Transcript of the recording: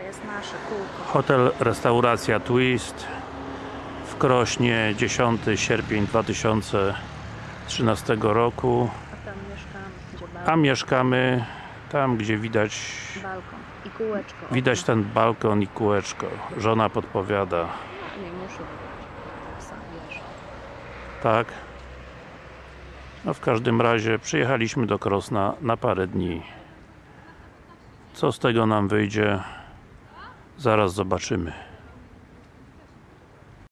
To jest nasze kółko. Hotel, restauracja Twist w Krośnie 10 sierpień 2013 roku A tam mieszkamy, gdzie a mieszkamy tam gdzie widać balkon i kółeczko. widać ten balkon i kółeczko żona podpowiada No, nie muszę wybrać. Sam wiesz. tak no w każdym razie przyjechaliśmy do Krosna na parę dni co z tego nam wyjdzie zaraz zobaczymy